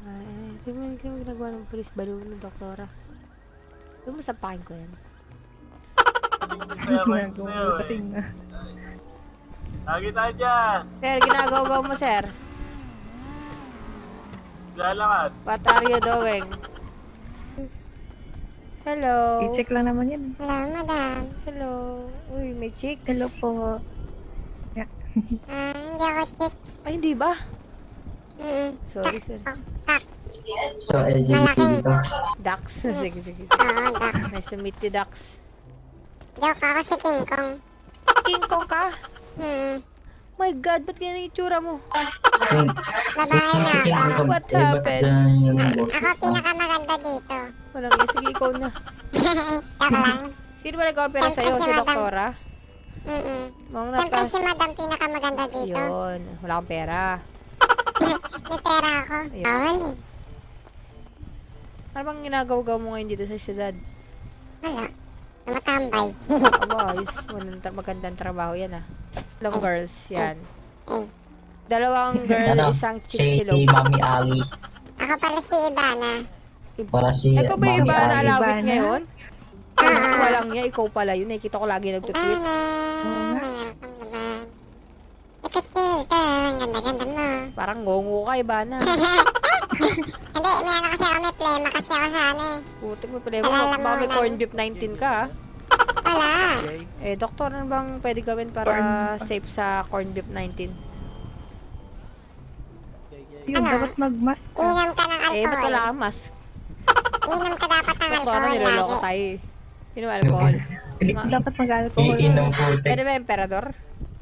Ay, di mo, mo ginagawa ng polis balo ng doktora. Huwag mo sampakin ko yan. Ginagawa kasing na. Lagi tayo dyan. Sir, ginagawa mo, sir. Lalakad. What are you doing? Hello. I-check lang naman yan. eh. Hello, madam. Hello. Uy, may chick. Hello po. Ah, hindi ako chicks. Ay, hindi ba? Mm-mm. Sorry, sir. So, LGBT ka. Dax. sige, sige. Oo, tak. Nice to meet you, Dax. Joke ako si King Kong. King Kong ka? Hmm. My God, ba't ganyan yung itsura mo? Babae na ako. What happened? boss? Ako pinakamaganda dito. Walang yan. Sige, ikaw na. Joke lang. Sino ba nag-opera sa'yo? Si doktora? Mm-mm. Siyempre si madam pinakamaganda dito. Yun. Wala akong pera. May pera ako. Ayun. Bawal eh. Ano bang ginagawa mo ngayon dito sa syudad? Wala. Namatambay. Aba, ayos. Magandang trabaho yan ah. Dalawang girls, yan. Eh. Dalawang girl, Ano? isang Si chick silog. Mami Ali. Ako pala si Ivana. Para si Ikaw ba yung Mami ba Ali. nalawit Ivana? ngayon? Ah. Walang niya, ikaw pala yun. Nakikita ko lagi nagtutweet. Ivana. Nakachill ka. Ang ganda-ganda mo. Parang ngongo ka, iba na. Hindi, may ano kasi ako, may plema kasi ako sa ano eh. Putik mo pala mo. Baka may corn beef 19 ka ah. Wala. Eh, doktor, ano bang pwede gawin para Corn- safe sa corn beef 19? Yun, dapat mag-mask ka. Inom ka ng Eh, ba't alcohol. wala kang mask? Inom ka dapat ng Doktor, alcohol niloloko lagi. tayo eh. Sino alcohol? Dapat mag-alcohol. Iinom po. Pwede ba emperador?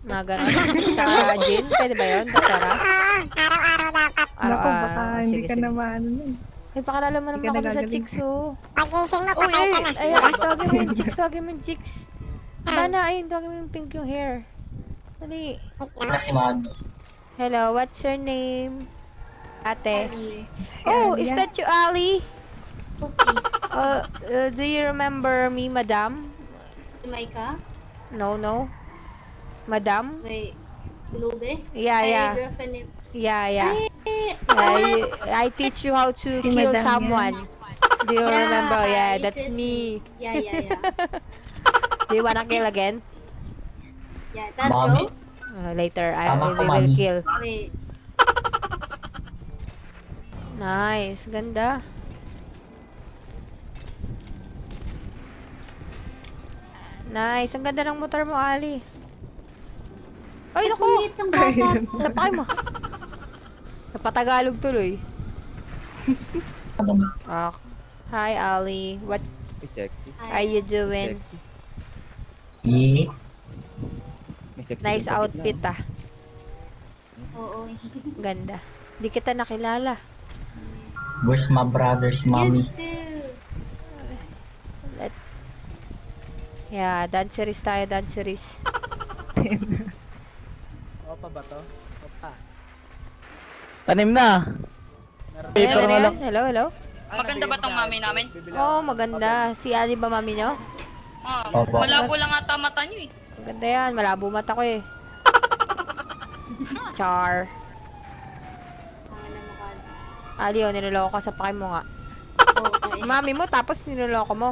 Mga ganun. Tsaka gin? Pwede ba yun, doktora? Araw-araw dapat. Naku, baka Araw-araw. hindi Sige, ka sige. na maano nun. Ay, pakilala mo Hindi naman ka ako sa nagagaling. chicks, oh. Pagising mo, Oh, patay ka na. ay, ay, tawagin mo yung chicks, tawagin mo yung chicks. Sana, ayun, tawagin mo yung pink yung hair. Dali. Si. Hello, what's your name? Ate. Oh, is that you, Ali? Who's this? Uh, uh, do you remember me, madam? Ka? No, no. Madam? May Lube? Yeah, Ay, yeah. Yeah, yeah. Eh, I, I teach you how to Si kill madam yan. someone. Do you Yeah, remember? Yeah, you that's me. Yeah, yeah, yeah. Do you wanna kill again? Yeah, Mami. go. Uh, later, I Tama will mami. kill. Wait. Nice, ganda. Nice, ang ganda ng motor mo, Ali. Ay, naku! Kulit ng bata. Napakay mo. Napatagalog tuloy. Ah, hi, Ali. What May sexy. are you doing? Sexy. May sexy Nice din sa outfit, gitna. ah. Oo. Ganda. Di kita nakilala. Where's my brother's You mommy? too. Let... Yeah, danceries tayo, danceries. Tanim na! Hello, hello, hello, hello. Maganda ba tong mami namin? Oh, maganda. Si Ali ba mami nyo? Oo. Opo. malabo lang ata mata nyo eh. Maganda yan. Malabo mata ko eh. Char. Na. Ali, oh, niloloko ka sa pakay mo nga. Okay. Mami mo, tapos niloloko mo.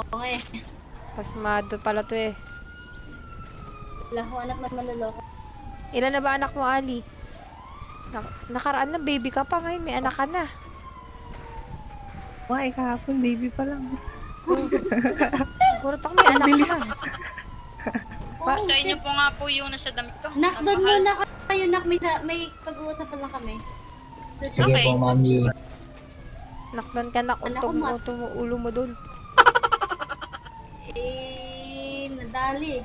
Okay. Pasmado pala to eh. Wala ko anak na manloloko. Ilan na ba anak mo, Ali? Nak- nakaraan na, baby ka pa ngayon. May anak ka na. Why, kahapon, baby pa lang. Siguro to may anak ka na. Oh, Sa inyo po nga po yung nasa damit ko. Nak, doon muna kayo, Nak. May, may pag-uusapan lang kami. Doon Sige Okay. po, Mami. Nakdan ka na. Anak ko, Untong ma- uto mo ulo mo dun. Eh, nadali.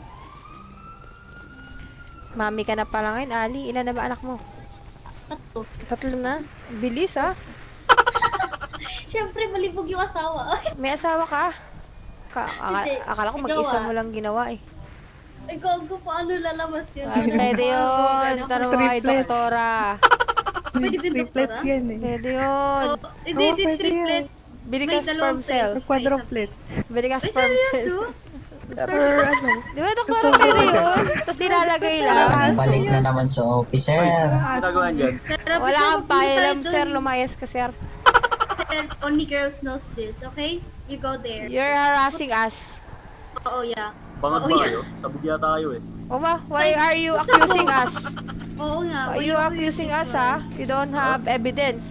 Mami ka na pala ngayon, Ali. Ilan na ba anak mo? Tatlo. Tatlo na. Bilis ah. Siyempre, malibog yung asawa. May asawa ka? Ka aka- Hindi. akala ko mag-isa ah. mo lang ginawa eh. Ay, gago, paano lalabas yun? Ay, pwede yun. Tanong mo kay Triplets. doktora. Pwede ba Triplets doktora? yan eh. Pwede yun. Oh, hindi, hindi, pwede triplets. Bili ka sperm dalawang cell. plates. Quadruplets. Bili ka Ay, sperm cell. seryoso? For ano? Di ba Dr. Pero yun? Tapos ilalagay lang. Balik na naman sa officer. Ginagawa dyan. Sir, Wala kang tayo pakialam, sir. Lumayas ka, sir. Sir, only girls knows this, okay? You go there. You're harassing us. Oo, yeah. Bangag Oo, ba yeah. kayo? Sabog yata kayo eh. O ba? Why are you accusing us? Oo nga. Are why you accusing us, ha? You don't have evidence.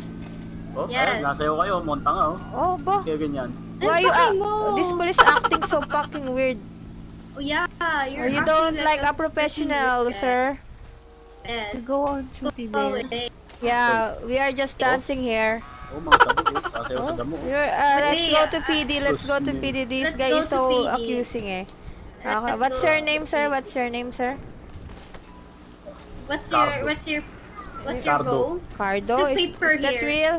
Oh, Yes. ayun, nasayaw kayo. Monta nga oh. Oh, ba? Kaya ganyan. Why Ano you pakay a- mo? This police acting so fucking weird. Oh, yeah. You're Or you don't like a fucking professional, weird. sir. Yes. Go on duty Go Yeah, we are just dancing here. Oh, mga oh. Nasayaw sa damo oh. Uh, let's go uh, to PD. Let's go to PD. This Let's guy is so PD. accusing eh. Okay. Let's What's your name, sir? What's your name, sir? What's your, what's your, what's your goal? Cardo? Still Is, paper is that here. real?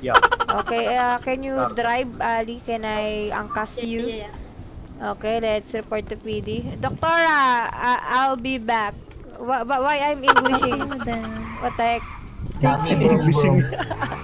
Yeah. Okay, uh, can you drive, Ali? Can I angkas Yeah, you? yeah, yeah. Okay, let's report to PD. Doctora, uh, I'll be back. Wh- wh- why I'm Englishing? Madam. What the heck? Boom. Mami,